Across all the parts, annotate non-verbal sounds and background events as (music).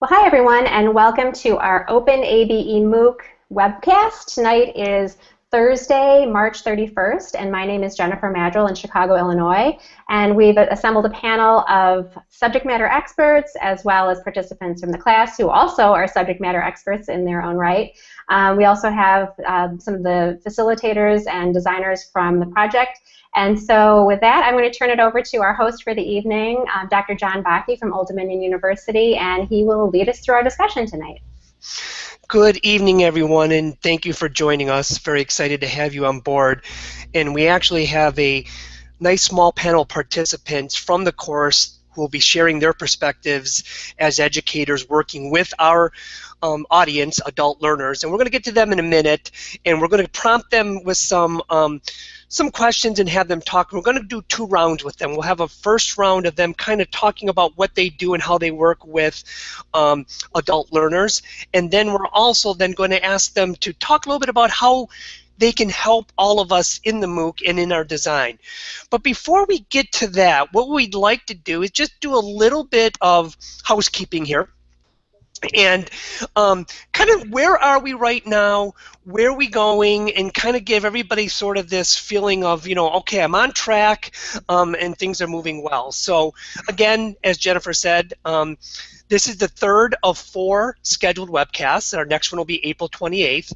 Well, hi everyone, and welcome to our Open ABE MOOC webcast. Tonight is Thursday, March 31st, and my name is Jennifer Madrill in Chicago, Illinois, and we've assembled a panel of subject matter experts as well as participants from the class who also are subject matter experts in their own right. Um, we also have um, some of the facilitators and designers from the project, and so with that, I'm going to turn it over to our host for the evening, uh, Dr. John Baaki from Old Dominion University, and he will lead us through our discussion tonight. Good evening, everyone, and thank you for joining us. Very excited to have you on board. And we actually have a nice small panel of participants from the course will be sharing their perspectives as educators working with our um, audience, adult learners. And we're going to get to them in a minute, and we're going to prompt them with some um, some questions and have them talk. We're going to do two rounds with them. We'll have a first round of them kind of talking about what they do and how they work with um, adult learners. And then we're also then going to ask them to talk a little bit about how they can help all of us in the MOOC and in our design. But before we get to that, what we'd like to do is just do a little bit of housekeeping here and um, kind of where are we right now where are we going and kind of give everybody sort of this feeling of you know okay i'm on track um, and things are moving well so again as jennifer said um, this is the third of four scheduled webcasts. And our next one will be April 28th.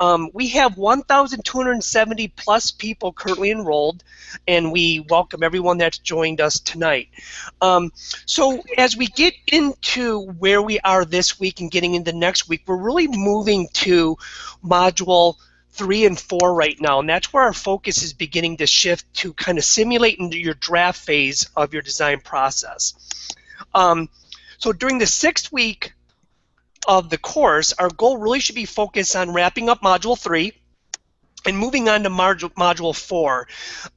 Um, we have 1,270 plus people currently enrolled, and we welcome everyone that's joined us tonight. Um, so as we get into where we are this week and getting into next week, we're really moving to module three and four right now, and that's where our focus is beginning to shift to kind of simulate into your draft phase of your design process. Um, so during the sixth week of the course, our goal really should be focused on wrapping up Module 3 and moving on to module, module 4.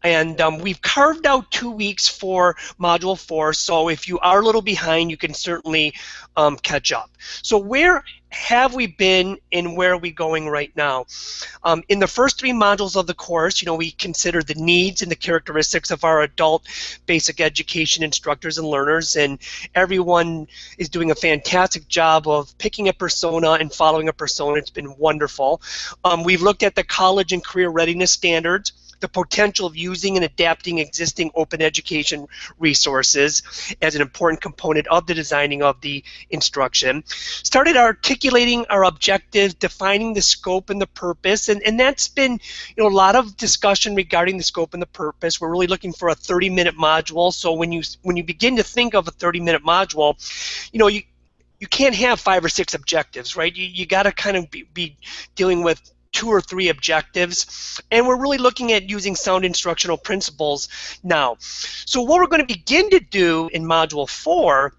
And um, we've carved out two weeks for Module 4, so if you are a little behind, you can certainly um, catch up. So where have we been and where are we going right now? Um, in the first three modules of the course, you know, we consider the needs and the characteristics of our adult basic education instructors and learners, and everyone is doing a fantastic job of picking a persona and following a persona. It's been wonderful. Um, we've looked at the college and career readiness standards the potential of using and adapting existing open education resources as an important component of the designing of the instruction. Started articulating our objectives, defining the scope and the purpose, and, and that's been you know a lot of discussion regarding the scope and the purpose. We're really looking for a 30-minute module. So when you when you begin to think of a 30-minute module, you know you you can't have five or six objectives, right? You, you got to kind of be, be dealing with two or three objectives. And we're really looking at using sound instructional principles now. So what we're going to begin to do in Module 4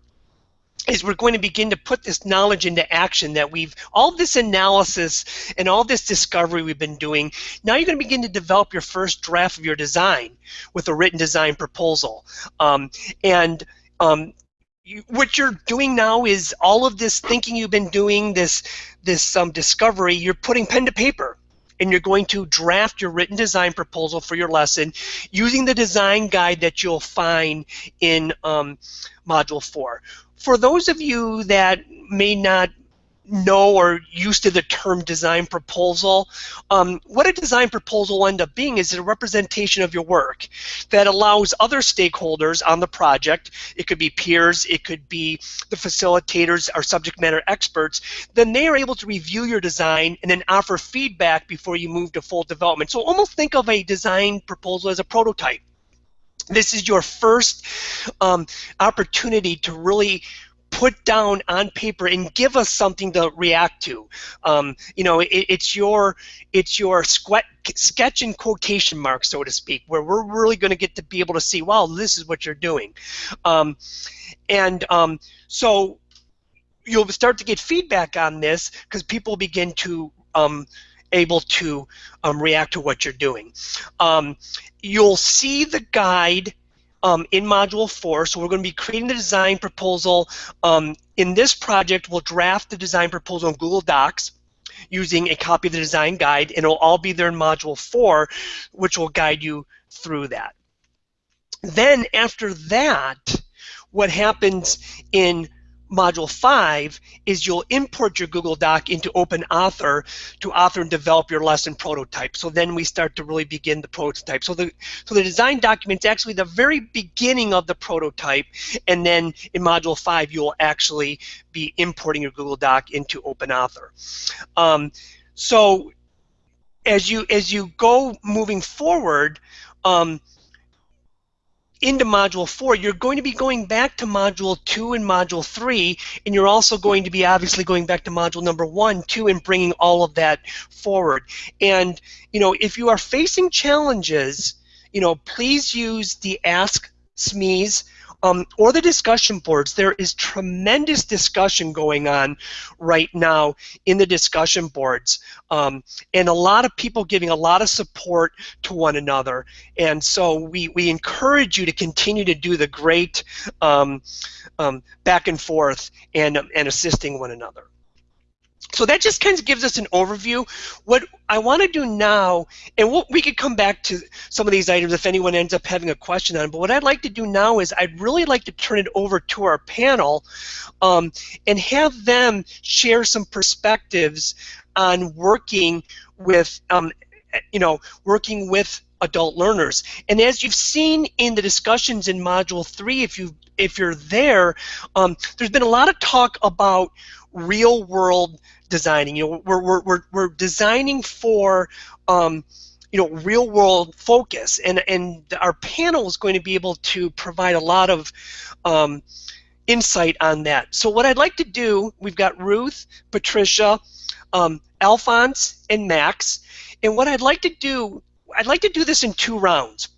is we're going to begin to put this knowledge into action that we've all this analysis and all this discovery we've been doing now you're going to begin to develop your first draft of your design with a written design proposal um, and um, what you're doing now is all of this thinking you've been doing, this this um, discovery, you're putting pen to paper and you're going to draft your written design proposal for your lesson using the design guide that you'll find in um, Module 4. For those of you that may not know or used to the term design proposal. Um, what a design proposal will end up being is a representation of your work that allows other stakeholders on the project, it could be peers, it could be the facilitators or subject matter experts, then they are able to review your design and then offer feedback before you move to full development. So almost think of a design proposal as a prototype. This is your first um, opportunity to really put down on paper and give us something to react to. Um, you know, it, it's your it's your sketch and quotation marks, so to speak, where we're really going to get to be able to see, wow, this is what you're doing, um, and um, so you'll start to get feedback on this because people begin to um, able to um, react to what you're doing. Um, you'll see the guide um, in Module 4. So we're going to be creating the design proposal. Um, in this project, we'll draft the design proposal in Google Docs using a copy of the design guide, and it'll all be there in Module 4, which will guide you through that. Then after that, what happens in Module 5 is you'll import your Google Doc into Open Author to author and develop your lesson prototype. So then we start to really begin the prototype. So the, so the design document is actually the very beginning of the prototype, and then in Module 5 you'll actually be importing your Google Doc into OpenAuthor. Um, so as you as you go moving forward, um, into Module 4, you're going to be going back to Module 2 and Module 3, and you're also going to be obviously going back to Module number 1, 2, and bringing all of that forward. And, you know, if you are facing challenges, you know, please use the Ask SMEs um, or the discussion boards. There is tremendous discussion going on right now in the discussion boards, um, and a lot of people giving a lot of support to one another. And so we, we encourage you to continue to do the great um, um back and forth and, and assisting one another. So that just kind of gives us an overview. What I want to do now, and we'll, we could come back to some of these items if anyone ends up having a question on them, but what I'd like to do now is I'd really like to turn it over to our panel um, and have them share some perspectives on working with, um, you know, working with adult learners. And as you've seen in the discussions in Module 3, if you if you're there, um, there's been a lot of talk about real world designing. You know, we're, we're, we're, we're designing for um, you know real world focus, and and our panel is going to be able to provide a lot of um, insight on that. So what I'd like to do, we've got Ruth, Patricia, um, Alphonse, and Max, and what I'd like to do, I'd like to do this in two rounds.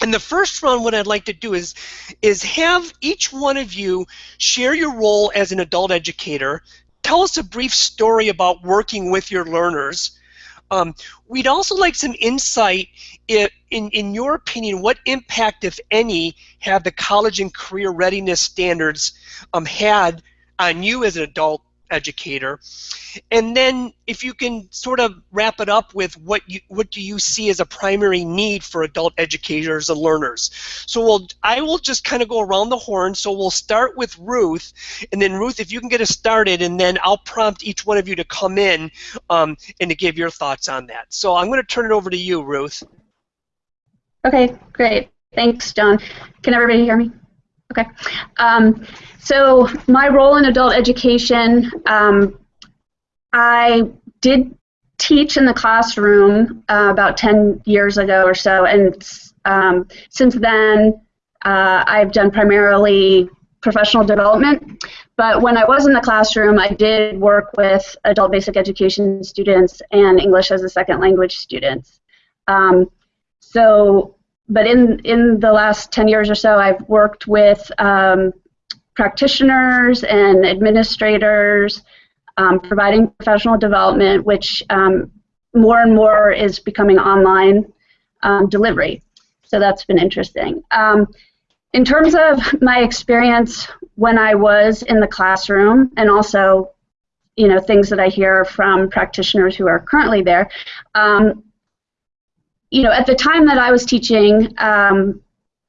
And the first round, what I'd like to do is, is have each one of you share your role as an adult educator, tell us a brief story about working with your learners. Um, we'd also like some insight in, in, in your opinion, what impact, if any, have the college and career readiness standards um, had on you as an adult educator. And then if you can sort of wrap it up with what you what do you see as a primary need for adult educators and learners. So we'll I will just kind of go around the horn. So we'll start with Ruth, and then Ruth, if you can get us started, and then I'll prompt each one of you to come in um, and to give your thoughts on that. So I'm going to turn it over to you, Ruth. Okay, great. Thanks, John. Can everybody hear me? Okay. Um, so my role in adult education, um, I did teach in the classroom uh, about 10 years ago or so, and um, since then uh, I've done primarily professional development. But when I was in the classroom, I did work with adult basic education students and English as a second language students. Um, so but in, in the last 10 years or so, I've worked with um, practitioners and administrators um, providing professional development, which um, more and more is becoming online um, delivery. So that's been interesting. Um, in terms of my experience when I was in the classroom and also you know things that I hear from practitioners who are currently there, um, you know, at the time that I was teaching, um,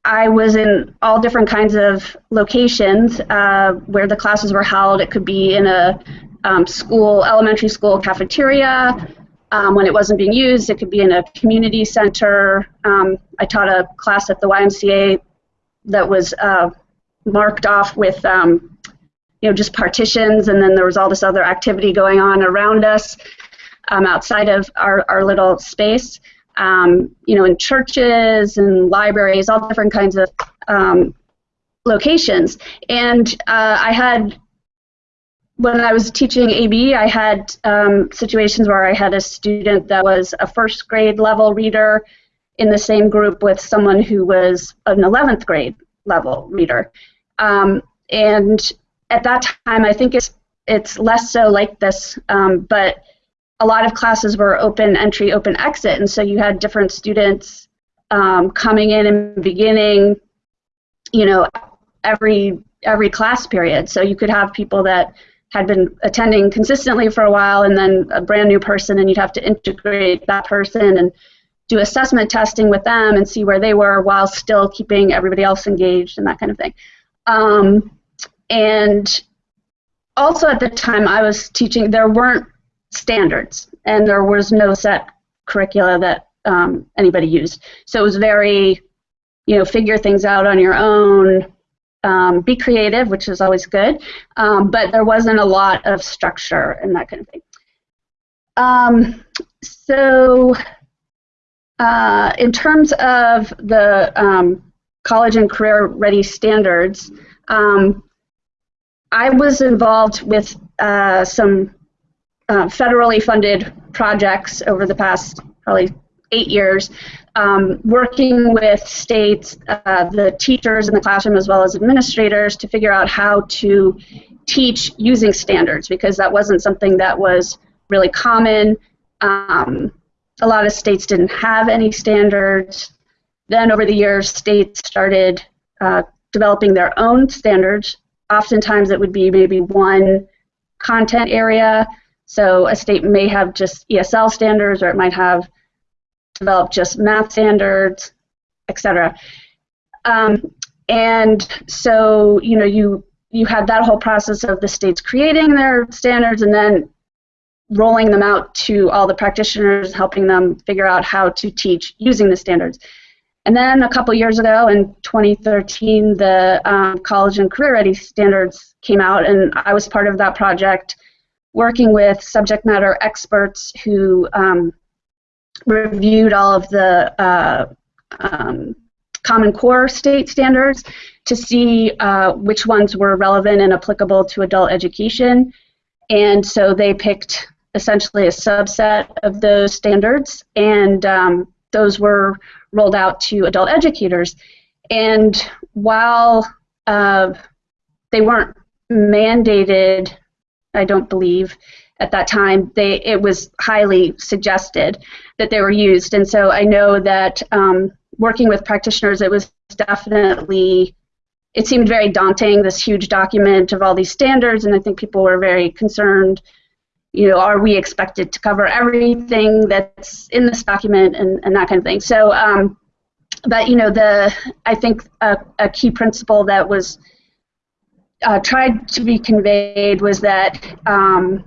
I was in all different kinds of locations uh, where the classes were held. It could be in a um, school, elementary school cafeteria. Um, when it wasn't being used, it could be in a community center. Um, I taught a class at the YMCA that was uh, marked off with, um, you know, just partitions, and then there was all this other activity going on around us um, outside of our, our little space um, you know, in churches and libraries, all different kinds of um, locations. And uh, I had, when I was teaching AB, I had um, situations where I had a student that was a first grade level reader in the same group with someone who was an 11th grade level reader. Um, and at that time, I think it's it's less so like this, um, but a lot of classes were open entry, open exit, and so you had different students um, coming in and beginning, you know, every every class period. So you could have people that had been attending consistently for a while, and then a brand new person, and you'd have to integrate that person and do assessment testing with them and see where they were while still keeping everybody else engaged and that kind of thing. Um, and also at the time I was teaching, there weren't standards, and there was no set curricula that um, anybody used. So it was very, you know, figure things out on your own, um, be creative, which is always good, um, but there wasn't a lot of structure and that kind of thing. Um, so uh, in terms of the um, college and career ready standards, um, I was involved with uh, some uh, federally funded projects over the past probably eight years, um, working with states, uh, the teachers in the classroom as well as administrators to figure out how to teach using standards because that wasn't something that was really common. Um, a lot of states didn't have any standards. Then over the years, states started uh, developing their own standards. Oftentimes it would be maybe one content area. So a state may have just ESL standards or it might have developed just math standards, etc. Um, and so, you know, you you had that whole process of the states creating their standards and then rolling them out to all the practitioners, helping them figure out how to teach using the standards. And then a couple years ago, in 2013, the um, College and Career Ready standards came out, and I was part of that project, working with subject matter experts who um, reviewed all of the uh, um, Common Core state standards to see uh, which ones were relevant and applicable to adult education. And so they picked essentially a subset of those standards, and um, those were rolled out to adult educators. And while uh, they weren't mandated, I don't believe, at that time, they it was highly suggested that they were used. And so I know that um, working with practitioners, it was definitely it seemed very daunting, this huge document of all these standards, and I think people were very concerned you know, are we expected to cover everything that's in this document and, and that kind of thing. So, um, but you know, the I think a, a key principle that was uh, tried to be conveyed was that um,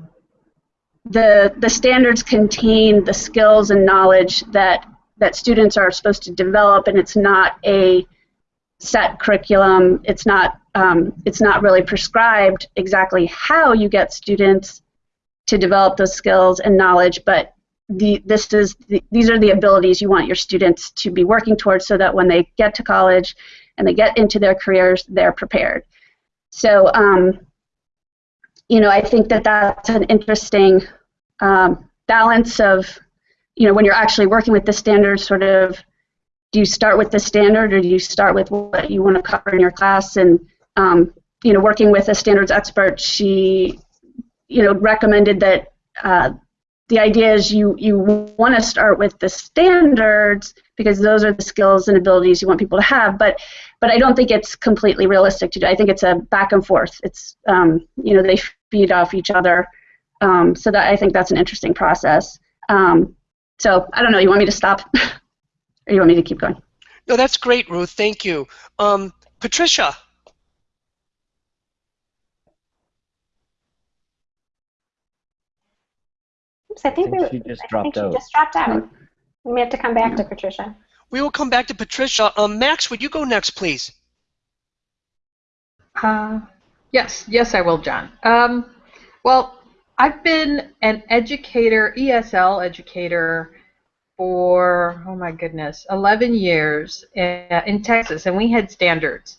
the the standards contain the skills and knowledge that that students are supposed to develop, and it's not a set curriculum. It's not um, it's not really prescribed exactly how you get students to develop those skills and knowledge, but the, this is the, these are the abilities you want your students to be working towards so that when they get to college and they get into their careers, they're prepared. So, um, you know, I think that that's an interesting um, balance of, you know, when you're actually working with the standards, sort of, do you start with the standard or do you start with what you want to cover in your class? And, um, you know, working with a standards expert, she you know, recommended that uh, the idea is you, you want to start with the standards because those are the skills and abilities you want people to have, but but I don't think it's completely realistic to do. I think it's a back and forth. It's um, you know they feed off each other, um, so that I think that's an interesting process. Um, so I don't know. You want me to stop, (laughs) or you want me to keep going? No, that's great, Ruth. Thank you, um, Patricia. Oops, I think, think we, she just I dropped think out. She just dropped out. We may have to come back to Patricia. We will come back to Patricia. Um, Max, would you go next, please? Uh, yes, yes, I will, John. Um, well, I've been an educator, ESL educator, for oh my goodness, 11 years in, in Texas, and we had standards.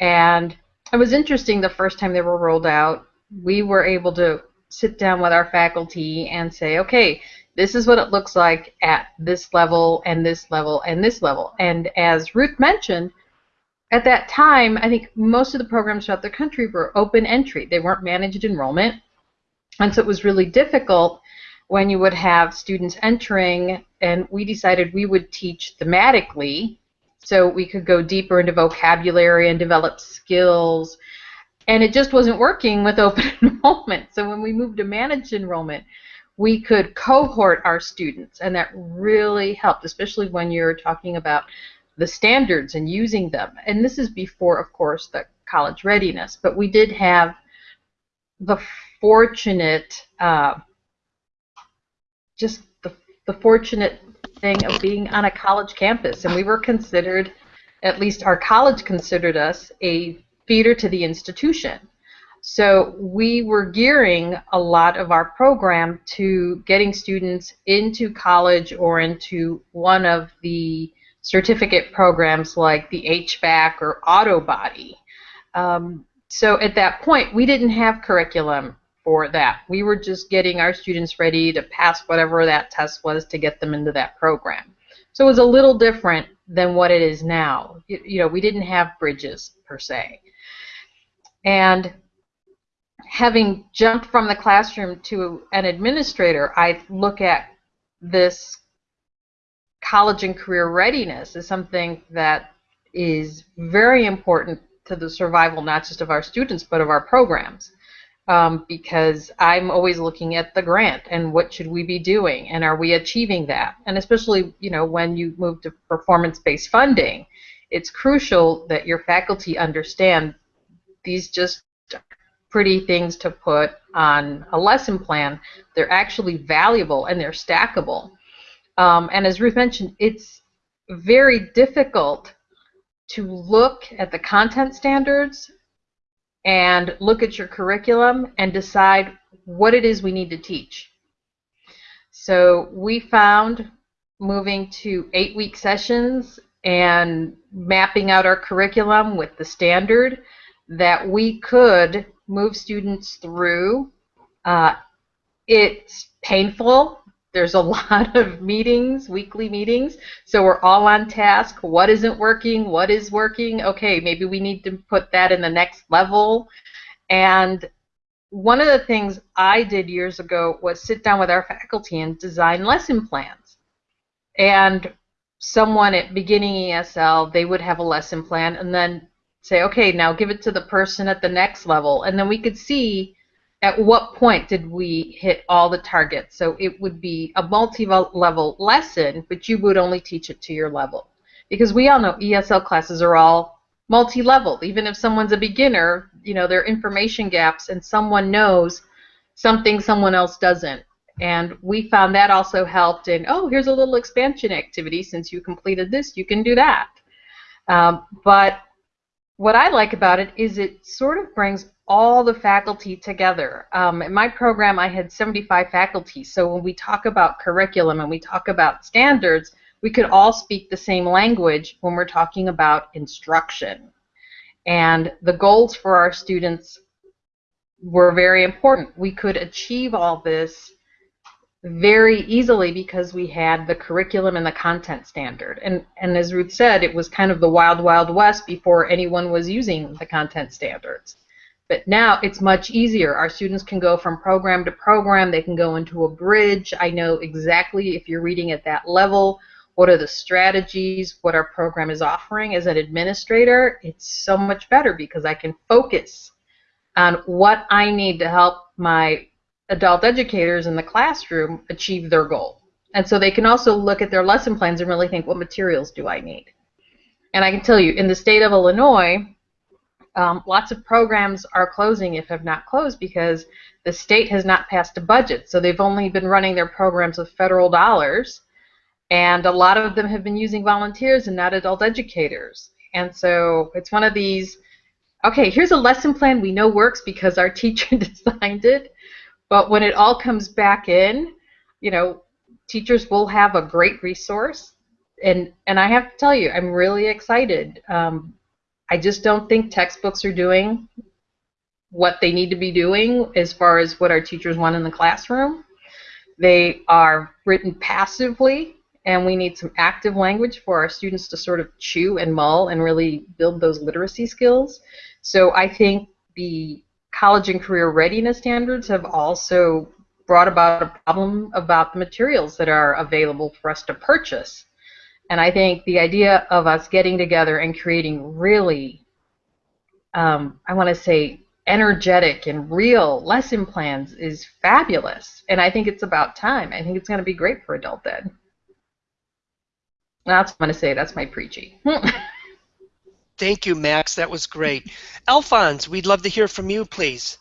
And it was interesting the first time they were rolled out. We were able to sit down with our faculty and say, okay, this is what it looks like at this level and this level and this level. And as Ruth mentioned, at that time, I think most of the programs throughout the country were open entry. They weren't managed enrollment. And so it was really difficult when you would have students entering, and we decided we would teach thematically so we could go deeper into vocabulary and develop skills and it just wasn't working with (laughs) open (laughs) enrollment. So when we moved to managed enrollment, we could cohort our students, and that really helped, especially when you're talking about the standards and using them. And this is before, of course, the college readiness, but we did have the fortunate, uh, just the, the fortunate thing of being on a college campus. And we were considered, at least our college considered us, a feeder to the institution. So we were gearing a lot of our program to getting students into college or into one of the certificate programs like the HVAC or auto body. Um, so at that point, we didn't have curriculum for that. We were just getting our students ready to pass whatever that test was to get them into that program. So it was a little different than what it is now. You, you know, we didn't have bridges per se. And having jumped from the classroom to an administrator, I look at this college and career readiness as something that is very important to the survival not just of our students but of our programs. Um, because I'm always looking at the grant and what should we be doing and are we achieving that? And especially, you know, when you move to performance-based funding, it's crucial that your faculty understand these just pretty things to put on a lesson plan. They're actually valuable and they're stackable. Um, and as Ruth mentioned, it's very difficult to look at the content standards and look at your curriculum and decide what it is we need to teach. So we found moving to eight-week sessions and mapping out our curriculum with the standard that we could move students through. Uh, it's painful. There's a (laughs) lot of meetings, weekly meetings, so we're all on task. What isn't working? What is working? Okay, maybe we need to put that in the next level. And one of the things I did years ago was sit down with our faculty and design lesson plans. And someone at beginning ESL, they would have a lesson plan, and then say, okay, now give it to the person at the next level. And then we could see at what point did we hit all the targets. So it would be a multi-level lesson, but you would only teach it to your level. Because we all know ESL classes are all multi-level. Even if someone's a beginner, you know, there are information gaps and someone knows something someone else doesn't. And we found that also helped in, oh, here's a little expansion activity. Since you completed this, you can do that. Um, but what I like about it is it sort of brings all the faculty together. Um, in my program, I had 75 faculty, so when we talk about curriculum and we talk about standards, we could all speak the same language when we're talking about instruction. And the goals for our students were very important. We could achieve all this very easily because we had the curriculum and the content standard. And, and as Ruth said, it was kind of the wild, wild west before anyone was using the content standards. But now it's much easier. Our students can go from program to program. They can go into a bridge. I know exactly if you're reading at that level, what are the strategies, what our program is offering. As an administrator, it's so much better because I can focus on what I need to help my adult educators in the classroom achieve their goal. And so they can also look at their lesson plans and really think, what materials do I need? And I can tell you, in the state of Illinois, um, lots of programs are closing if have not closed because the state has not passed a budget. So they've only been running their programs with federal dollars. And a lot of them have been using volunteers and not adult educators. And so it's one of these, okay, here's a lesson plan we know works because our (laughs) teacher designed it. But when it all comes back in, you know, teachers will have a great resource. And, and I have to tell you, I'm really excited. Um, I just don't think textbooks are doing what they need to be doing as far as what our teachers want in the classroom. They are written passively, and we need some active language for our students to sort of chew and mull and really build those literacy skills. So I think the college and career readiness standards have also brought about a problem about the materials that are available for us to purchase. And I think the idea of us getting together and creating really, um, I want to say, energetic and real lesson plans is fabulous. And I think it's about time. I think it's going to be great for adult ed. That's what I'm going to say. That's my preachy. (laughs) Thank you, Max. That was great. Alphonse, we'd love to hear from you, please.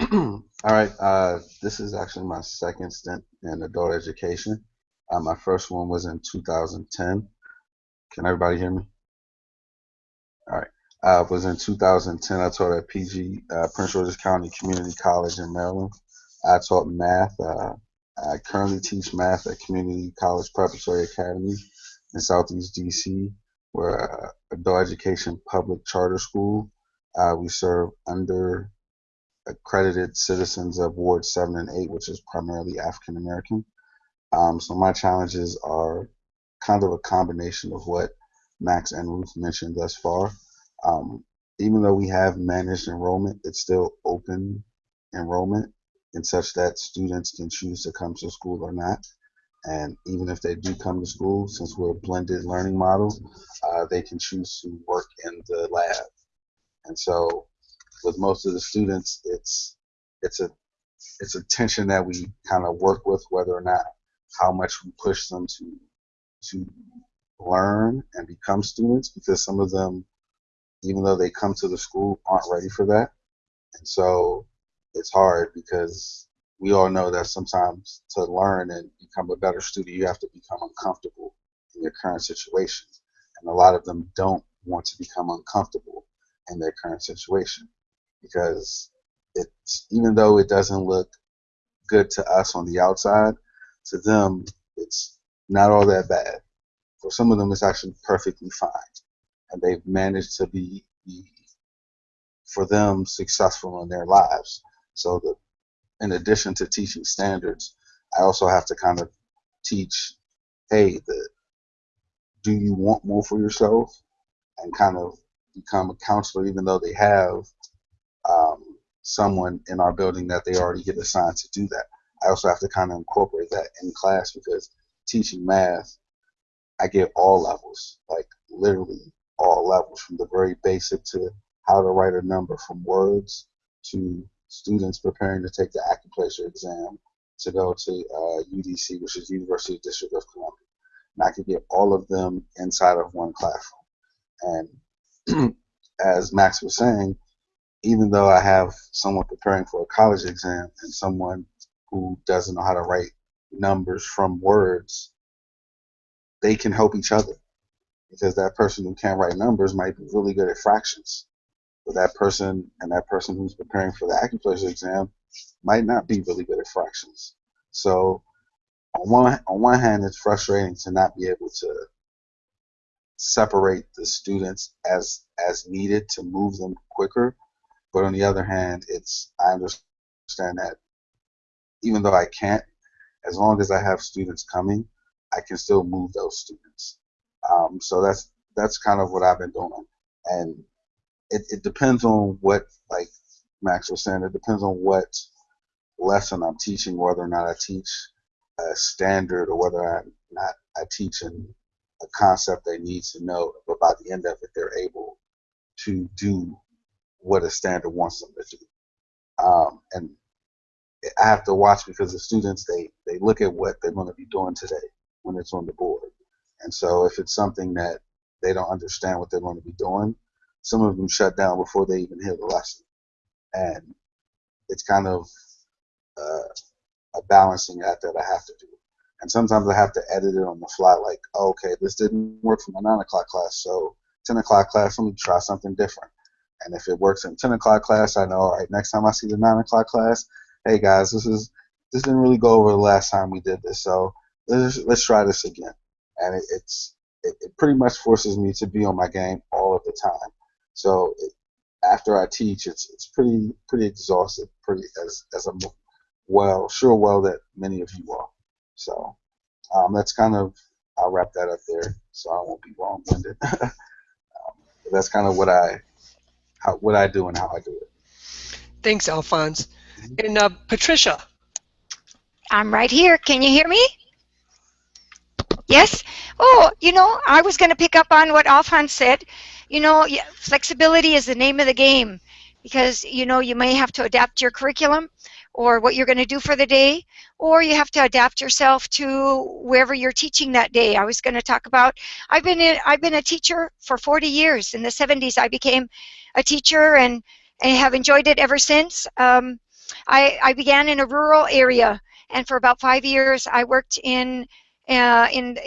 All right. Uh, this is actually my second stint in adult education. Uh, my first one was in 2010. Can everybody hear me? All right. Uh, was in 2010. I taught at PG uh, Prince George's County Community College in Maryland. I taught math. Uh, I currently teach math at Community College Preparatory Academy in Southeast DC. We're a adult education public charter school. Uh, we serve under accredited citizens of Ward 7 and 8, which is primarily African American. Um, so my challenges are kind of a combination of what Max and Ruth mentioned thus far. Um, even though we have managed enrollment, it's still open enrollment in such that students can choose to come to school or not. And even if they do come to school, since we're a blended learning model, uh, they can choose to work in the lab. And so with most of the students, it's it's a it's a tension that we kind of work with whether or not how much we push them to to learn and become students because some of them even though they come to the school aren't ready for that and so it's hard because we all know that sometimes to learn and become a better student you have to become uncomfortable in your current situation and a lot of them don't want to become uncomfortable in their current situation because it's even though it doesn't look good to us on the outside, to them it's not all that bad. For some of them, it's actually perfectly fine, and they've managed to be, for them successful in their lives. So the in addition to teaching standards, I also have to kind of teach, hey, the do you want more for yourself, and kind of become a counselor, even though they have um, someone in our building that they already get assigned to do that. I also have to kind of incorporate that in class because teaching math, I get all levels, like literally all levels, from the very basic to how to write a number from words to students preparing to take the Accuplacer exam to go to uh, UDC, which is University District of Columbia. And I could get all of them inside of one classroom. And (clears throat) as Max was saying, even though I have someone preparing for a college exam and someone who doesn't know how to write numbers from words, they can help each other because that person who can't write numbers might be really good at fractions. But that person and that person who's preparing for the Accuplacer exam might not be really good at fractions. So on one on one hand, it's frustrating to not be able to separate the students as as needed to move them quicker but on the other hand, it's I understand that even though I can't, as long as I have students coming, I can still move those students. Um, so that's that's kind of what I've been doing, and it, it depends on what like Max was saying. It depends on what lesson I'm teaching, whether or not I teach a standard or whether or not I teach in a concept they need to know. But by the end of it, they're able to do what a standard wants them to do. Um, and I have to watch because the students they they look at what they're going to be doing today when it's on the board, and so if it's something that they don't understand what they're going to be doing, some of them shut down before they even hear the lesson, and it's kind of uh, a balancing act that I have to do. And sometimes I have to edit it on the fly, like, oh, okay, this didn't work for my nine o'clock class, so ten o'clock class, let me try something different. And if it works in 10 o'clock class, I know, all right, next time I see the 9 o'clock class, hey guys, this is this didn't really go over the last time we did this, so let's, let's try this again. And it, it's it, it, pretty much forces me to be on my game all of the time. So it, after I teach, it's it's pretty pretty exhausted, pretty as as a well sure well that many of you are. So um, that's kind of I'll wrap that up there, so I won't be long-winded. (laughs) um, that's kind of what I how, what I do and how I do it. Thanks, Alphonse. And uh, Patricia. I'm right here. Can you hear me? Yes? Oh, you know, I was going to pick up on what Alphonse said. You know, flexibility is the name of the game because, you know, you may have to adapt your curriculum or what you're going to do for the day, or you have to adapt yourself to wherever you're teaching that day. I was going to talk about, I've been, in, I've been a teacher for 40 years. In the 70s, I became a teacher and, and have enjoyed it ever since. Um, I, I began in a rural area, and for about five years, I worked in uh, in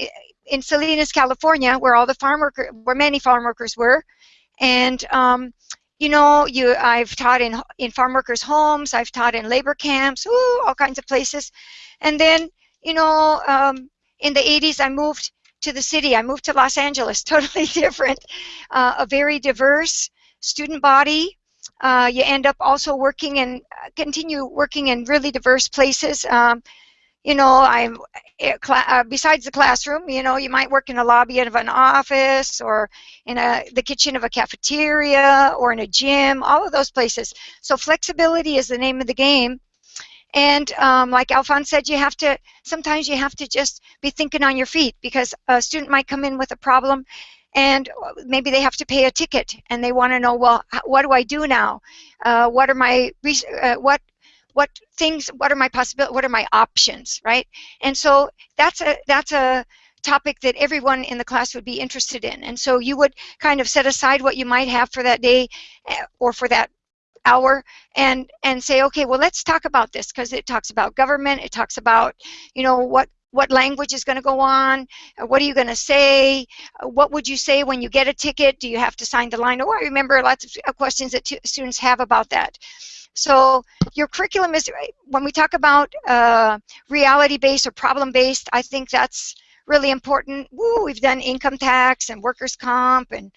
in Salinas, California, where all the farm worker, where many farm workers were, and um, you know, you I've taught in in farm workers' homes, I've taught in labor camps, ooh, all kinds of places, and then you know, um, in the 80s, I moved to the city. I moved to Los Angeles, (laughs) totally different, uh, a very diverse student body. Uh, you end up also working and continue working in really diverse places. Um, you know, I'm eh, uh, besides the classroom. You know, you might work in a lobby of an office, or in a the kitchen of a cafeteria, or in a gym. All of those places. So flexibility is the name of the game. And um, like Alphonse said, you have to sometimes you have to just be thinking on your feet because a student might come in with a problem and maybe they have to pay a ticket and they want to know well what do I do now uh, what are my uh, what what things what are my possibilities what are my options right? And so that's a that's a topic that everyone in the class would be interested in. And so you would kind of set aside what you might have for that day eh, or for that hour and and say okay well let's talk about this because it talks about government it talks about you know what what language is going to go on uh, what are you going to say uh, what would you say when you get a ticket? Do you have to sign the line? Oh i remember lots of questions that students have about that. So your curriculum is when we talk about uh, reality based or problem based i think that's really important. Woo, we've done income tax and workers comp and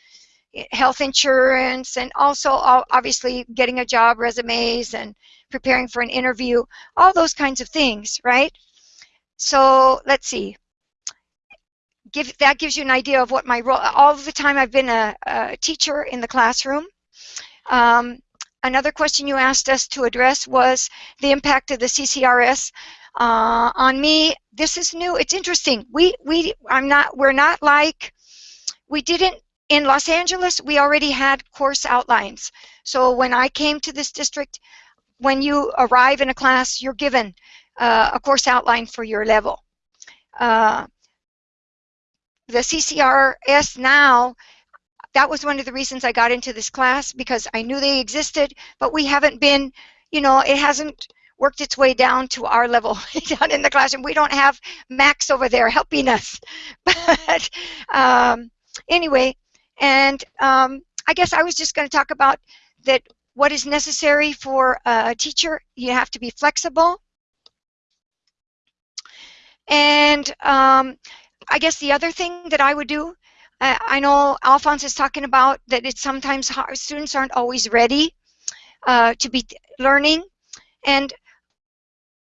health insurance and also obviously getting a job resumes and preparing for an interview all those kinds of things right so let's see. Give that gives you an idea of what my role all the time I've been a, a teacher in the classroom. Um, another question you asked us to address was the impact of the CCRS uh, on me. This is new. It's interesting. We we I'm not we're not like we didn't in Los Angeles, we already had course outlines. So when I came to this district, when you arrive in a class, you're given uh, a course outline for your level. Uh, the CCRS now, that was one of the reasons I got into this class because I knew they existed, but we haven't been, you know, it hasn't worked its way down to our level (laughs) down in the classroom. We don't have Max over there helping us. (laughs) But um, anyway, and um, I guess I was just going to talk about that what is necessary for a teacher. You have to be flexible. And um, I guess the other thing that I would do, uh, I know Alphonse is talking about that it's sometimes hard, students aren't always ready uh, to be learning. And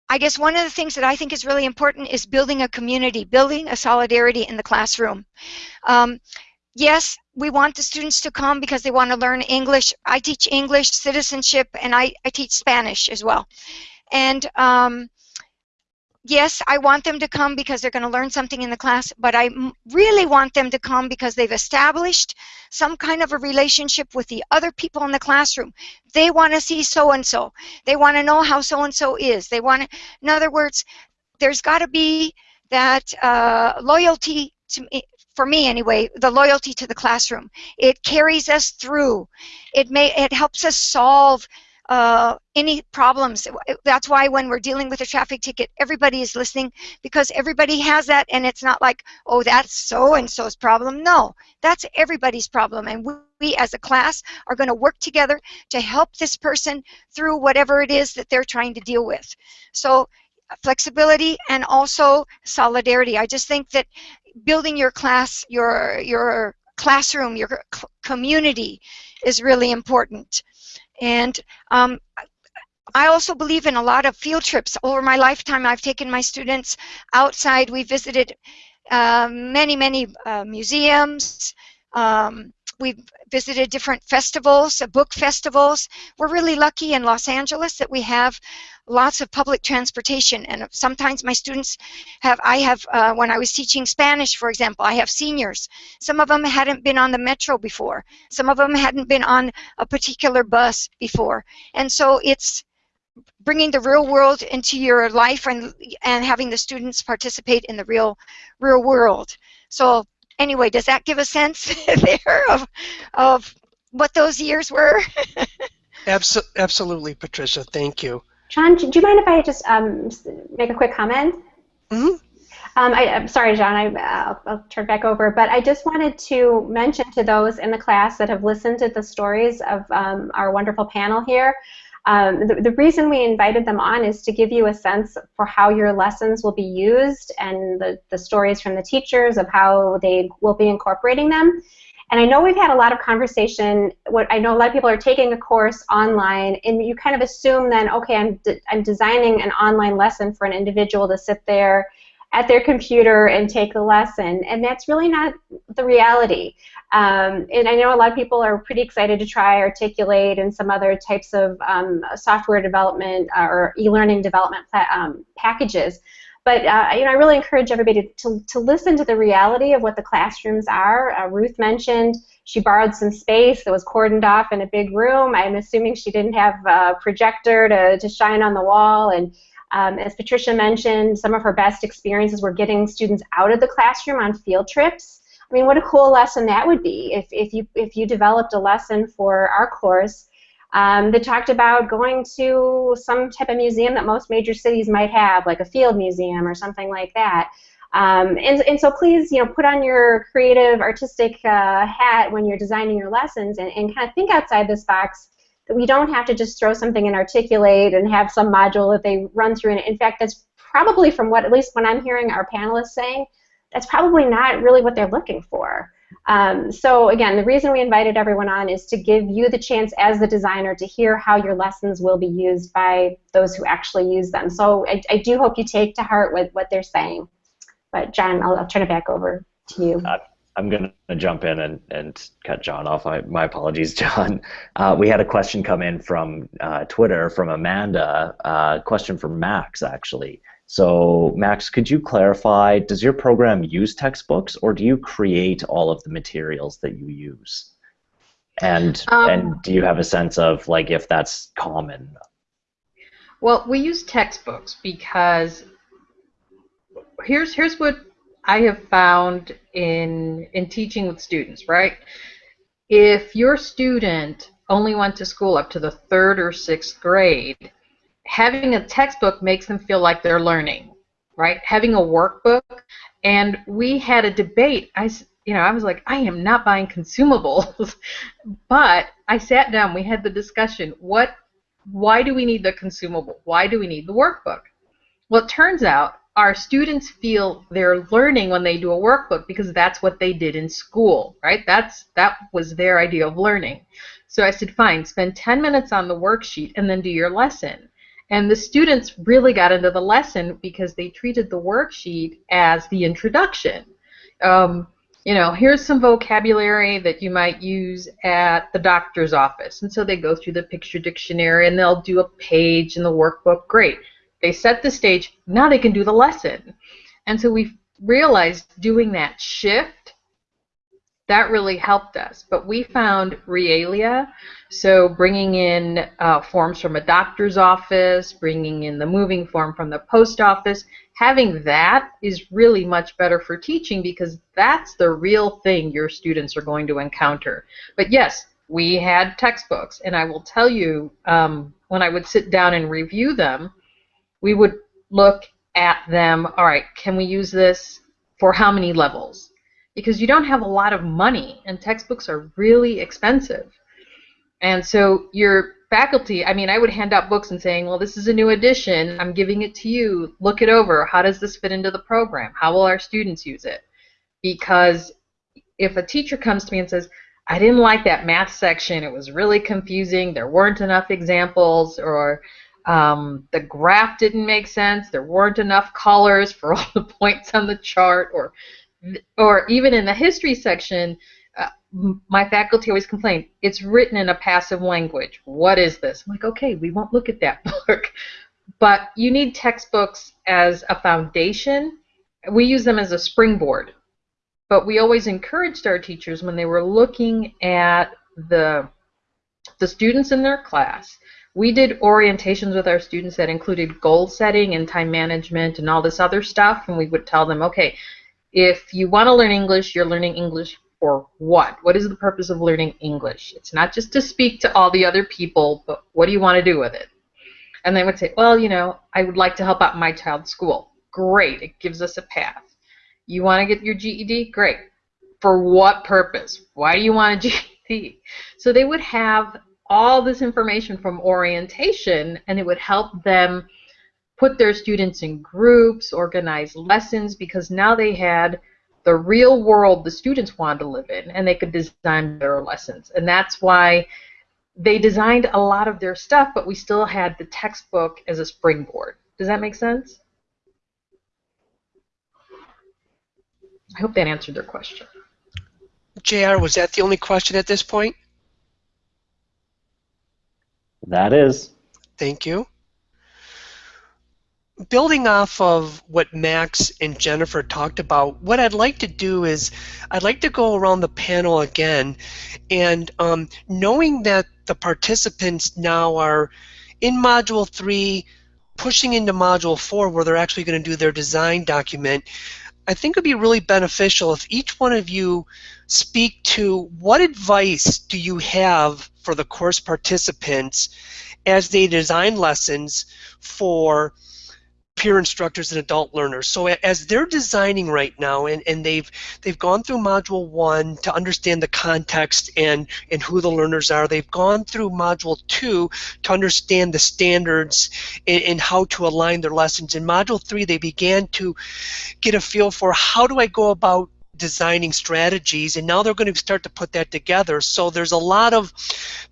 I guess one of the things that I think is really important is building a community, building a solidarity in the classroom. Um, yes, we want the students to come because they want to learn English. I teach English, citizenship, and I, I teach Spanish as well. And um, yes, I want them to come because they're going to learn something in the class, but I really want them to come because they've established some kind of a relationship with the other people in the classroom. They want to see so-and-so. They want to know how so-and-so is. They want to, in other words, there's got to be that uh, loyalty to me, for me anyway, the loyalty to the classroom. It carries us through. It may it helps us solve uh, any problems. That's why when we're dealing with a traffic ticket, everybody is listening because everybody has that, and it's not like, oh, that's so and so's problem. No, that's everybody's problem, and we, we as a class are going to work together to help this person through whatever it is that they're trying to deal with. So flexibility and also solidarity. I just think that building your class, your your classroom, your community is really important. And um, I also believe in a lot of field trips. Over my lifetime, I've taken my students outside. We visited uh, many, many uh, museums. Um, we've visited different festivals, uh, book festivals. We're really lucky in Los Angeles that we have lots of public transportation and sometimes my students have I have uh, when I was teaching Spanish for example I have seniors. Some of them hadn't been on the metro before. Some of them hadn't been on a particular bus before. And so it's bringing the real world into your life and and having the students participate in the real real world. So anyway does that give a sense (laughs) there of of what those years were (laughs) Absolutely, Patricia. Thank you. John, do you mind if I just um, make a quick comment? Mm-hmm. Um, I, am sorry, John, I, uh, I'll turn back over, but I just wanted to mention to those in the class that have listened to the stories of um, our wonderful panel here, um, the, the, reason we invited them on is to give you a sense for how your lessons will be used and the, the stories from the teachers of how they will be incorporating them. And I know we've had a lot of conversation. What I know a lot of people are taking a course online, and you kind of assume then, okay, I'm de I'm designing an online lesson for an individual to sit there at their computer and take the lesson, and that's really not the reality. Um, and I know a lot of people are pretty excited to try Articulate and some other types of um, software development uh, or e-learning development um, packages. But uh, you know, I really encourage everybody to, to listen to the reality of what the classrooms are. Uh, Ruth mentioned she borrowed some space that was cordoned off in a big room. I'm assuming she didn't have a projector to, to shine on the wall. And um, as Patricia mentioned, some of her best experiences were getting students out of the classroom on field trips. I mean, what a cool lesson that would be if, if, you, if you developed a lesson for our course um, that talked about going to some type of museum that most major cities might have, like a field museum or something like that. Um, and, and so please, you know, put on your creative, artistic uh, hat when you're designing your lessons and, and kind of think outside this box that we don't have to just throw something in Articulate and have some module that they run through. And in fact, that's probably from what, at least when I'm hearing our panelists saying, that's probably not really what they're looking for. Um, so again, the reason we invited everyone on is to give you the chance as the designer to hear how your lessons will be used by those who actually use them. So I, I do hope you take to heart what, what they're saying. But John, I'll, I'll turn it back over to you. Uh, I'm going to jump in and, and cut John off. I, my apologies, (laughs) John. Uh, we had a question come in from uh, Twitter from Amanda, uh, question from Max, actually. So, Max, could you clarify, does your program use textbooks or do you create all of the materials that you use? And, um, and do you have a sense of like if that's common? Well, we use textbooks because here's here's what I have found in in teaching with students, right? If your student only went to school up to the third or sixth grade, having a textbook makes them feel like they're learning, right? Having a workbook, and we had a debate. I, you know, I was like, I am not buying consumables, (laughs) but I sat down. We had the discussion. What? Why do we need the consumable? Why do we need the workbook? Well, it turns out our students feel they're learning when they do a workbook because that's what they did in school, right? That's that was their idea of learning. So I said, fine, spend 10 minutes on the worksheet and then do your lesson. And the students really got into the lesson because they treated the worksheet as the introduction. Um, you know, here's some vocabulary that you might use at the doctor's office. And so they go through the picture dictionary and they'll do a page in the workbook. Great. They set the stage. Now they can do the lesson. And so we realized doing that shift, that really helped us. But we found realia, so bringing in uh, forms from a doctor's office, bringing in the moving form from the post office, having that is really much better for teaching because that's the real thing your students are going to encounter. But yes, we had textbooks, and I will tell you, um, when I would sit down and review them, we would look at them, all right, can we use this for how many levels? Because you don't have a lot of money, and textbooks are really expensive. And so your faculty, I mean, I would hand out books and saying, well, this is a new edition. I'm giving it to you. Look it over. How does this fit into the program? How will our students use it? Because if a teacher comes to me and says, I didn't like that math section. It was really confusing. There weren't enough examples, or um, the graph didn't make sense. There weren't enough colors for all the points on the chart, or or even in the history section, uh, my faculty always complained, it's written in a passive language. What is this? I'm like, okay, we won't look at that (laughs) book. But you need textbooks as a foundation. We use them as a springboard. But we always encouraged our teachers when they were looking at the the students in their class we did orientations with our students that included goal setting and time management and all this other stuff and we would tell them okay if you want to learn english you're learning english for what what is the purpose of learning english it's not just to speak to all the other people but what do you want to do with it And they would say, well, you know, I would like to help out my child's school. Great, it gives us a path. You want to get your GED? Great. For what purpose? Why do you want a GED? So they would have all this information from orientation and it would help them put their students in groups, organize lessons, because now they had the real world the students wanted to live in and they could design their lessons. And that's why they designed a lot of their stuff, but we still had the textbook as a springboard. Does that make sense? I hope that answered their question. JR, was that the only question at this point? That is. Thank you. Building off of what Max and Jennifer talked about, what I'd like to do is I'd like to go around the panel again and um, knowing that the participants now are in Module 3, pushing into Module 4 where they're actually going to do their design document, I think it would be really beneficial if each one of you speak to what advice do you have for the course participants as they design lessons for peer instructors and adult learners. So as they're designing right now and, and they've they've gone through module one to understand the context and, and who the learners are, they've gone through module two to understand the standards and, and how to align their lessons. In module three they began to get a feel for how do I go about designing strategies and now they're going to start to put that together. So there's a lot of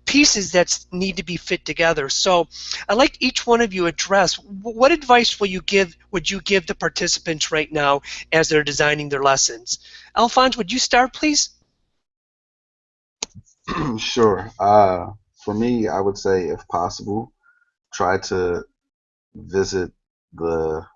pieces that need to be fit together. So i'd like each one of you address what advice will you give would you give the participants right now as they're designing their lessons? Alphonse would you start please? (clears throat) Sure. Uh, for me i would say if possible try to visit the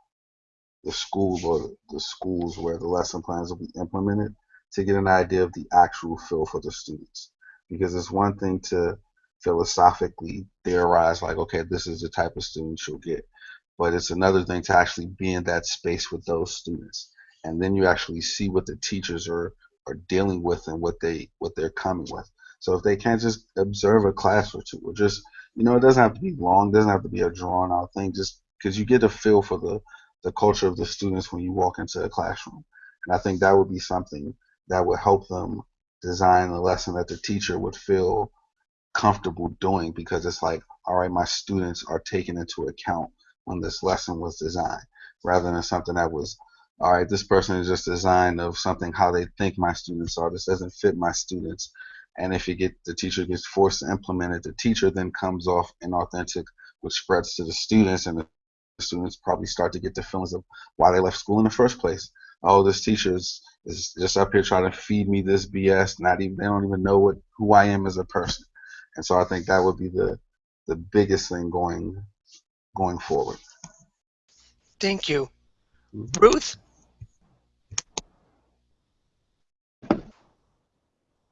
the school or the schools where the lesson plans will be implemented to get an idea of the actual feel for the students. Because it's one thing to philosophically theorize, like, okay, this is the type of students you'll get. But it's another thing to actually be in that space with those students. And then you actually see what the teachers are, are dealing with and what they what they're coming with. So if they can't just observe a class or two, or just you know, it doesn't have to be long, doesn't have to be a drawn out thing, just because you get a feel for the the culture of the students when you walk into a classroom. And I think that would be something that would help them design a lesson that the teacher would feel comfortable doing because it's like, all right, my students are taken into account when this lesson was designed, rather than something that was, all right, this person is just designed of something how they think my students are. This doesn't fit my students. And if you get the teacher gets forced to implement it, the teacher then comes off inauthentic, which spreads to the students, and the students probably start to get the feelings of why they left school in the first place. Oh, this teacher is, is just up here trying to feed me this BS. Not even they don't even know what who I am as a person. And so I think that would be the the biggest thing going going forward. Thank you. Ruth?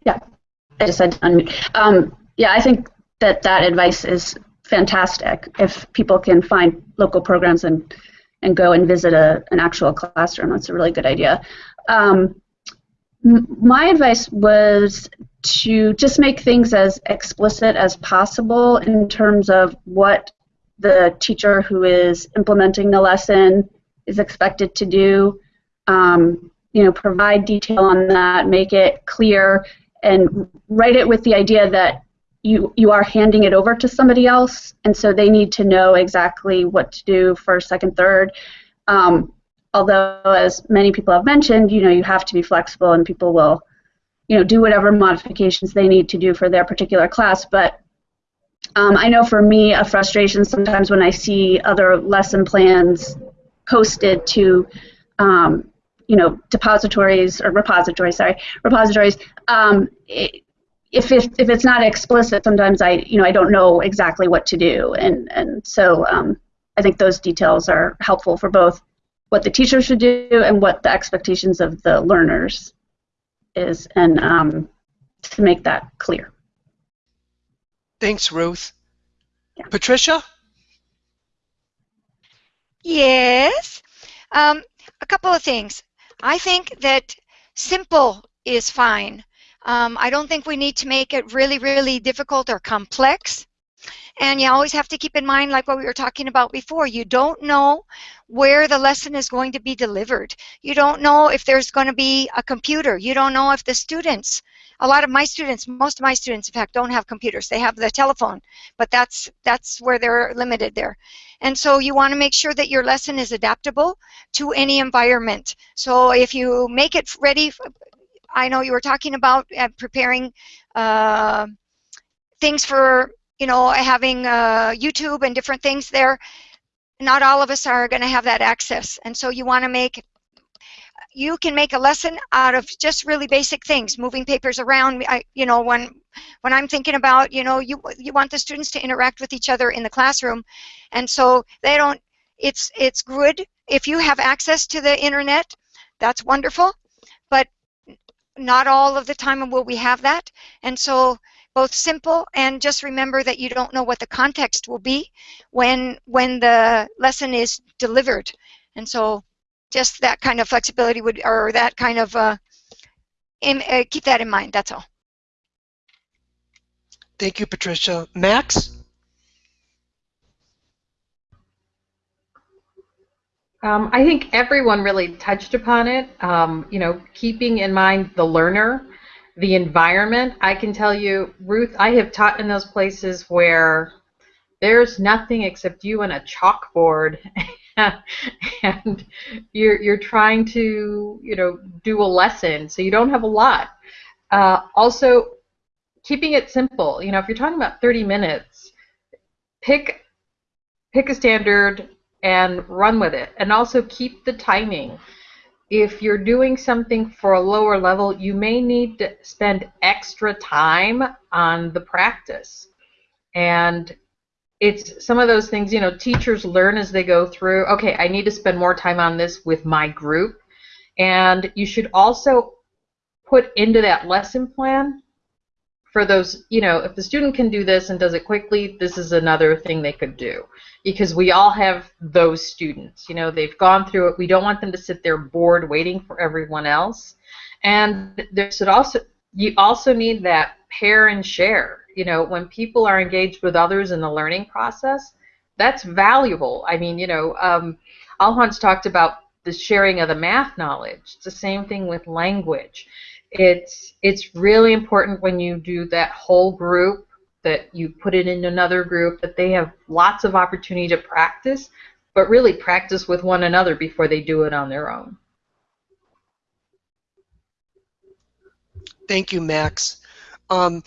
Yeah, I just said unmute. Um, yeah, I think that that advice is fantastic if people can find local programs and and go and visit a, an actual classroom. That's a really good idea. Um, my advice was to just make things as explicit as possible in terms of what the teacher who is implementing the lesson is expected to do. Um, you know, provide detail on that, make it clear, and write it with the idea that you you are handing it over to somebody else, and so they need to know exactly what to do first, second, third. Um, although, as many people have mentioned, you know, you have to be flexible, and people will, you know, do whatever modifications they need to do for their particular class. But um, I know for me, a frustration sometimes when I see other lesson plans posted to, um, you know, depositories or repositories, sorry, repositories. Um, it, if, if, if it's not explicit, sometimes I you know I don't know exactly what to do, and and so um, I think those details are helpful for both what the teacher should do and what the expectations of the learners is, and um, to make that clear. Thanks, Ruth. Yeah. Patricia? Yes. Um, a couple of things. I think that simple is fine. Um, I don't think we need to make it really, really difficult or complex. And you always have to keep in mind, like what we were talking about before, you don't know where the lesson is going to be delivered. You don't know if there's going to be a computer. You don't know if the students, a lot of my students, most of my students, in fact, don't have computers. They have the telephone, but that's that's where they're limited there. And so you want to make sure that your lesson is adaptable to any environment. So if you make it ready, I know you were talking about uh, preparing uh, things for you know, having uh, YouTube and different things there, not all of us are going to have that access. And so you want to make, you can make a lesson out of just really basic things, moving papers around. I, you know, when when I'm thinking about, you know, you you want the students to interact with each other in the classroom, and so they don't. It's it's good if you have access to the internet. That's wonderful, not all of the time will we have that, and so both simple and just remember that you don't know what the context will be when when the lesson is delivered. And so just that kind of flexibility would or that kind of uh, in, uh, keep that in mind that's all. Thank you Patricia. Max Um, I think everyone really touched upon it. Um, you know, keeping in mind the learner the environment, I can tell you, Ruth, I have taught in those places where there's nothing except you and a chalkboard (laughs) and you're you're trying to you know do a lesson so you don't have a lot uh, also keeping it simple you know if you're talking about 30 minutes pick pick a standard and run with it and also keep the timing if you're doing something for a lower level, you may need to spend extra time on the practice. And it's some of those things, you know, teachers learn as they go through, okay, I need to spend more time on this with my group. And you should also put into that lesson plan for those, you know, if the student can do this and does it quickly, this is another thing they could do because we all have those students. You know, they've gone through it. We don't want them to sit there bored waiting for everyone else. And there should also you also need that pair and share. You know, when people are engaged with others in the learning process, that's valuable. I mean, you know, um, Alphonse talked about the sharing of the math knowledge. It's the same thing with language. It's it's really important when you do that whole group that you put it in another group, that they have lots of opportunity to practice, but really practice with one another before they do it on their own. Thank you, Max. Um,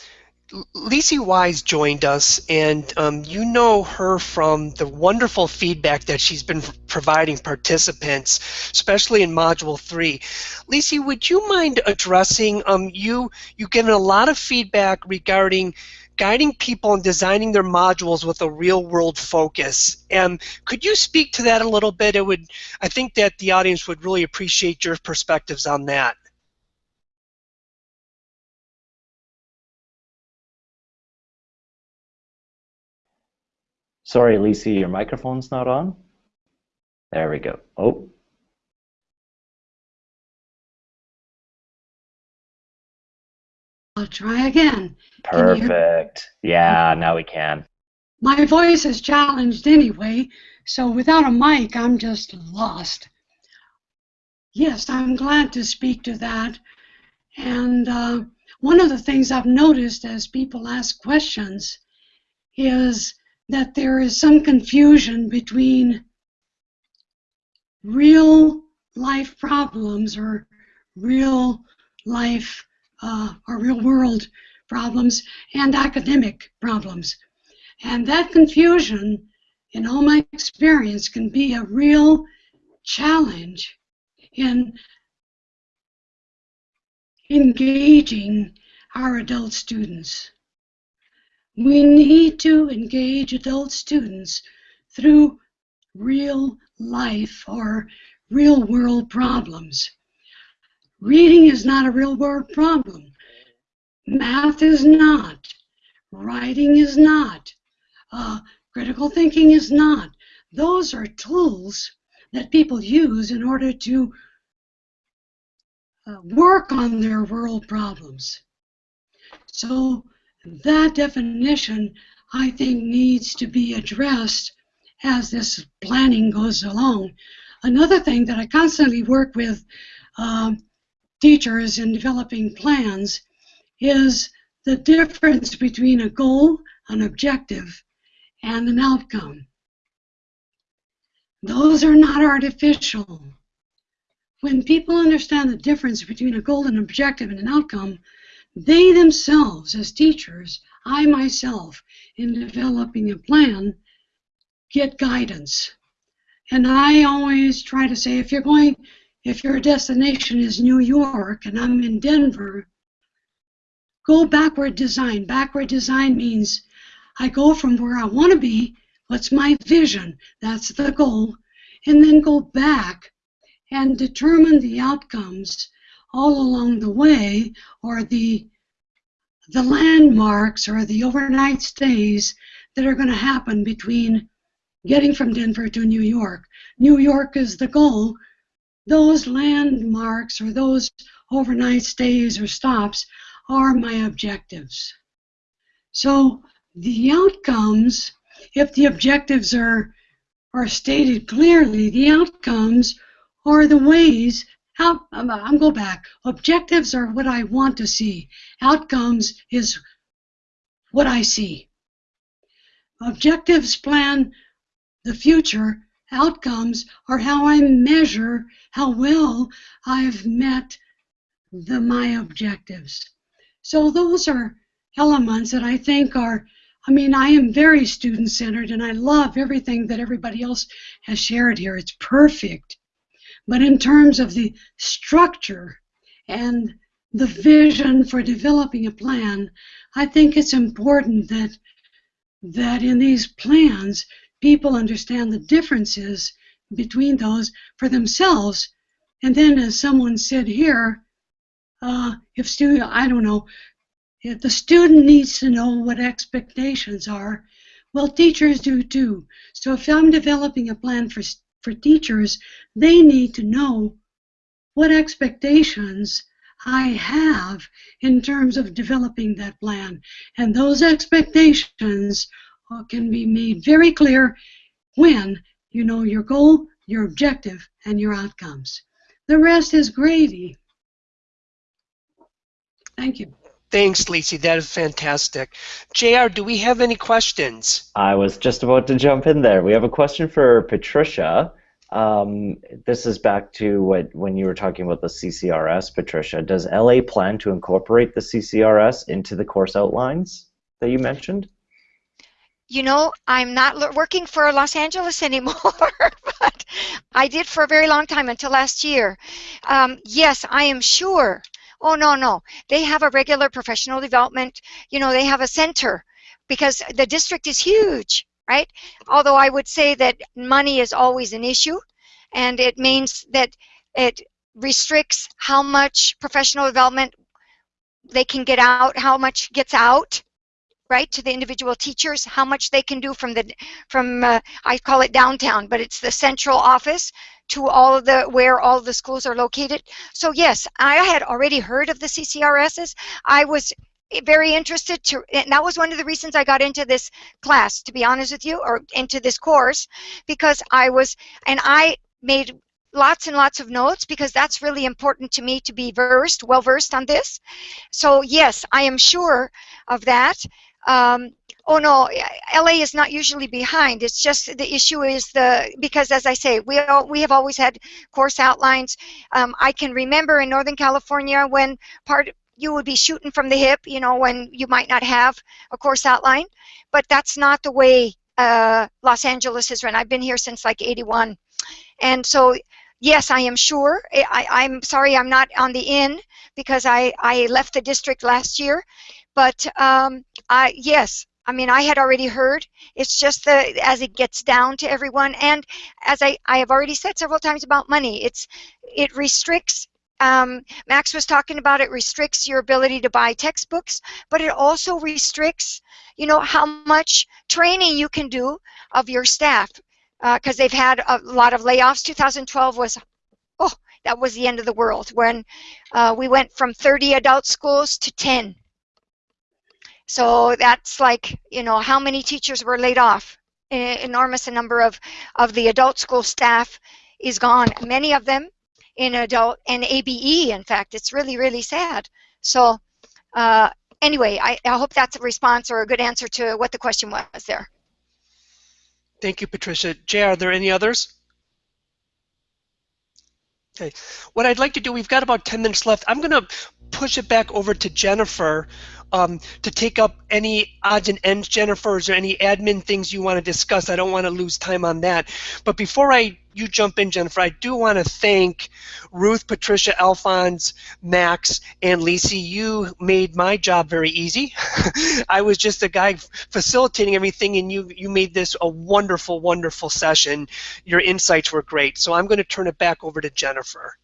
Lisi Wise joined us, and um, you know her from the wonderful feedback that she's been providing participants, especially in Module 3. Lisi, would you mind addressing, um, you, you've given a lot of feedback regarding guiding people and designing their modules with a real world focus. And could you speak to that a little bit? It would, I think that the audience would really appreciate your perspectives on that. Sorry, Lisa, your microphone's not on. There we go. Oh, I'll try again. Perfect. Yeah, now we can. My voice is challenged anyway, so without a mic, I'm just lost. Yes, I'm glad to speak to that. And uh, one of the things I've noticed as people ask questions is that there is some confusion between real life problems or real life uh, or real world problems and academic problems. And that confusion, in all my experience, can be a real challenge in engaging our adult students. We need to engage adult students through real life or real world problems. Reading is not a real world problem. Math is not. Writing is not. Uh, critical thinking is not. Those are tools that people use in order to uh, work on their world problems. So that definition I think needs to be addressed as this planning goes along. Another thing that I constantly work with um, teachers in developing plans is the difference between a goal, an objective, and an outcome. Those are not artificial. When people understand the difference between a goal, an objective, and an outcome, they themselves, as teachers, I myself, in developing a plan, get guidance. And I always try to say if you're going, if your destination is New York and I'm in Denver, go backward design. Backward design means I go from where I want to be, what's my vision, that's the goal, and then go back and determine the outcomes all along the way or the the landmarks or the overnight stays that are going to happen between getting from Denver to New York. New York is the goal. Those landmarks or those overnight stays or stops are my objectives. So the outcomes, if the objectives are are stated clearly, the outcomes are the ways how um, I'm, I'm go back. Objectives are what I want to see. Outcomes is what I see. Objectives plan the future. Outcomes are how I measure how well I've met the my objectives. So those are elements that I think are I mean, I am very student centered and I love everything that everybody else has shared here. It's perfect. But in terms of the structure and the vision for developing a plan, I think it's important that that in these plans people understand the differences between those for themselves. And then, as someone said here, uh, if student, I don't know, if the student needs to know what expectations are, well, teachers do too. So if I'm developing a plan for for teachers, they need to know what expectations I have in terms of developing that plan. And those expectations can be made very clear when you know your goal, your objective, and your outcomes. The rest is gravy. Thank you. Thanks, Lisi. That is fantastic. JR, do we have any questions? I was just about to jump in there. We have a question for Patricia. Um, this is back to what when you were talking about the CCRS, Patricia. Does LA plan to incorporate the CCRS into the course outlines that you mentioned? You know, I'm not working for Los Angeles (laughs) anymore, but I did for a very long time until last year. Um, yes, I am sure Oh, no, no. They have a regular professional development, you know, they have a center because the district is huge, right? Although I would say that money is always an issue, and it means that it restricts how much professional development they can get out, how much gets out, right, to the individual teachers, how much they can do from the, from, uh, I call it downtown, but it's the central office to all of the where all the schools are located. So yes, I had already heard of the CCRSs. I was very interested to and that was one of the reasons I got into this class to be honest with you or into this course because I was and I made lots and lots of notes because that's really important to me to be versed well versed on this so yes I am sure of that um, oh no, LA is not usually behind. It's just the issue is the because as I say, we all, we have always had course outlines. Um, I can remember in Northern California when part you would be shooting from the hip, you know, when you might not have a course outline, but that's not the way uh, Los Angeles is run. I've been here since like 81. And so, yes, I am sure. I, am sorry I'm not on the in because I, I left the district last year. But um, I, yes, I mean, I had already heard. It's just that as it gets down to everyone, and as I, I have already said several times about money, it's it restricts. Um, Max was talking about it restricts your ability to buy textbooks, but it also restricts, you know, how much training you can do of your staff because uh, they've had a lot of layoffs. 2012 was, oh, that was the end of the world when uh, we went from 30 adult schools to 10 So that's like, you know, how many teachers were laid off? E- enormous number of, of the adult school staff is gone. Many of them in adult and ABE, in fact. It's really, really sad. So uh, anyway, I, I hope that's a response or a good answer to what the question was there. Thank you, Patricia. Jay, are there any others? Okay. What I'd like to do, we've got about 10 minutes left. I'm going to push it back over to Jennifer um, to take up any odds and ends, Jennifer. There any admin things you want to discuss? I don't want to lose time on that. But before I you jump in, Jennifer, I do want to thank Ruth, Patricia, Alphonse, Max, and Lisi. You made my job very easy. (laughs) I was just a guy facilitating everything, and you, you made this a wonderful, wonderful session. Your insights were great. So I'm going to turn it back over to Jennifer.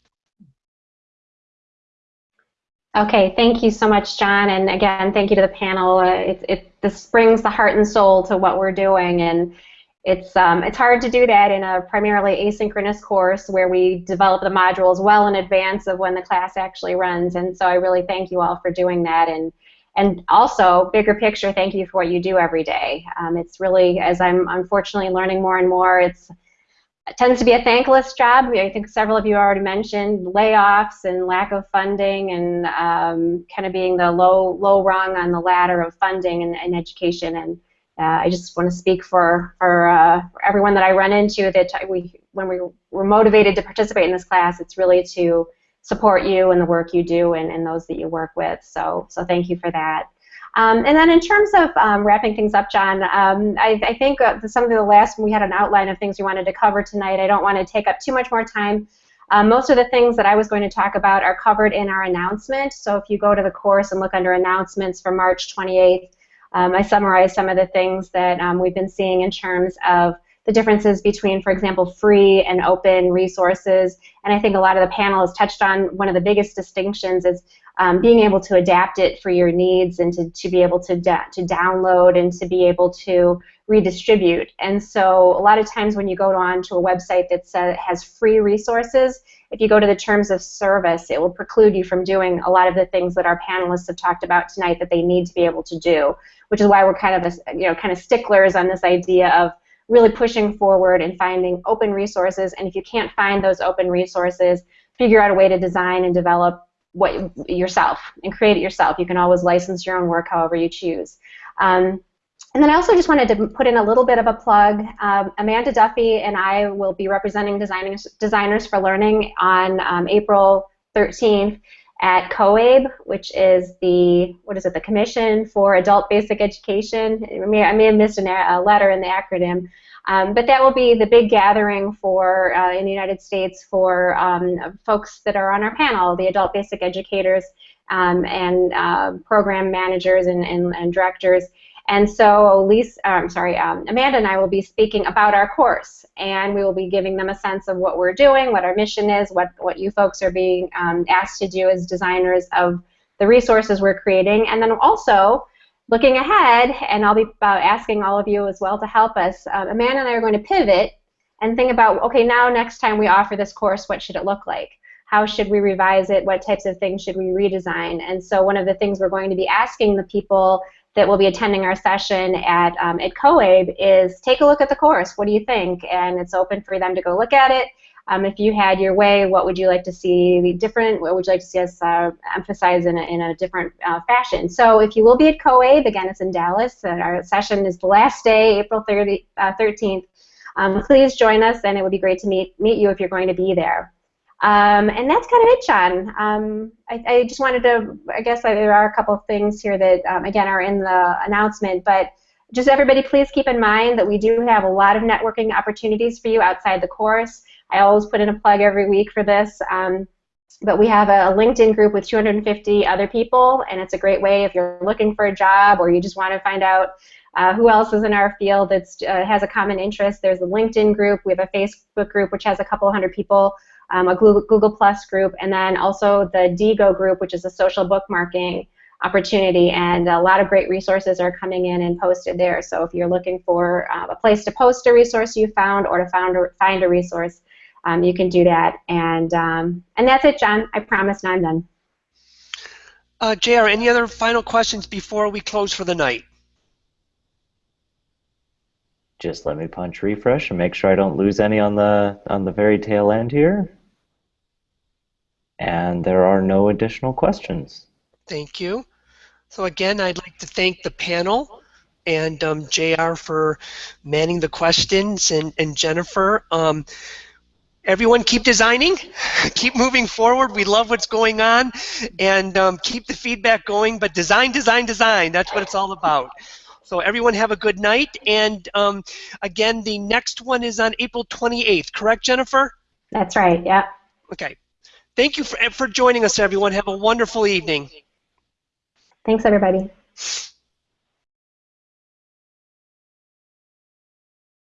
Okay, thank you so much, John, and again, thank you to the panel. Uh, it, it, this brings the heart and soul to what we're doing, and it's um, it's hard to do that in a primarily asynchronous course where we develop the modules well in advance of when the class actually runs, and so I really thank you all for doing that, and and also bigger picture, thank you for what you do every day. Um, it's really, as I'm unfortunately learning more and more, it's it tends to be a thankless job. I think several of you already mentioned layoffs and lack of funding and um, kind of being the low low rung on the ladder of funding in, in education. And uh, I just want to speak for for, uh, for, everyone that I run into that we when we were motivated to participate in this class, it's really to support you and the work you do and, and those that you work with. So so thank you for that. Um, and then in terms of um, wrapping things up, John, um, I, I, think uh, some of the last, we had an outline of things we wanted to cover tonight. I don't want to take up too much more time. Um, most of the things that I was going to talk about are covered in our announcement. So if you go to the course and look under announcements for March 28th, um, I summarized some of the things that um, we've been seeing in terms of the differences between, for example, free and open resources. And I think a lot of the panel has touched on one of the biggest distinctions is um, being able to adapt it for your needs and to, to be able to, to download and to be able to redistribute. And so a lot of times when you go on to a website that has free resources, if you go to the terms of service, it will preclude you from doing a lot of the things that our panelists have talked about tonight that they need to be able to do, which is why we're kind of, a, you know, kind of sticklers on this idea of really pushing forward and finding open resources. And if you can't find those open resources, figure out a way to design and develop what yourself and create it yourself. You can always license your own work however you choose. Um, and then I also just wanted to put in a little bit of a plug. Um, Amanda Duffy and I will be representing designers, designers for Learning on um, April 13th at COABE, which is the, what is it, the Commission for Adult Basic Education. I may, I may have missed a letter in the acronym. Um, but that will be the big gathering for uh, in the United States for um, folks that are on our panel, the adult basic educators um, and uh, program managers and, and, and, directors. And so Lisa, uh, I'm sorry, um, Amanda and I will be speaking about our course, and we will be giving them a sense of what we're doing, what our mission is, what, what you folks are being um, asked to do as designers of the resources we're creating, and then also looking ahead, and I'll be asking all of you as well to help us, uh, Amanda and I are going to pivot and think about, okay, now next time we offer this course, what should it look like? How should we revise it? What types of things should we redesign? And so one of the things we're going to be asking the people that will be attending our session at, um, at COABE is take a look at the course. What do you think? And it's open for them to go look at it um, if you had your way, what would you like to see different? What would you like to see us uh, emphasize in a, in a different uh, fashion? So if you will be at COABE, again, it's in Dallas. our session is the last day, April 30, uh, 13th. Um, please join us, and it would be great to meet, meet you if you're going to be there. Um, and that's kind of it, John. Um, I, I, just wanted to, I guess there are a couple things here that, um, again, are in the announcement, but just everybody please keep in mind that we do have a lot of networking opportunities for you outside the course. I always put in a plug every week for this. Um, but we have a LinkedIn group with 250 other people, and it's a great way if you're looking for a job or you just want to find out uh, who else is in our field that uh, has a common interest. There's a LinkedIn group. We have a Facebook group which has a couple hundred people, um, a Google, Google Plus group, and then also the Diigo group, which is a social bookmarking opportunity. And a lot of great resources are coming in and posted there. So if you're looking for uh, a place to post a resource you found or to find a, find a resource, um, you can do that. And, um, and that's it, John. I promise now I'm done. Uh, JR, any other final questions before we close for the night? Just let me punch refresh and make sure I don't lose any on the on the very tail end here. And there are no additional questions. Thank you. So again, I'd like to thank the panel and um, JR for manning the questions and, and Jennifer. Um, everyone keep designing, (laughs) keep moving forward. We love what's going on and um, keep the feedback going, but design, design, design. That's what it's all about. So everyone have a good night. And um, again, the next one is on April 28th, correct, Jennifer? That's right, yeah. Okay. Thank you for, for joining us, everyone. Have a wonderful evening. Thanks, everybody.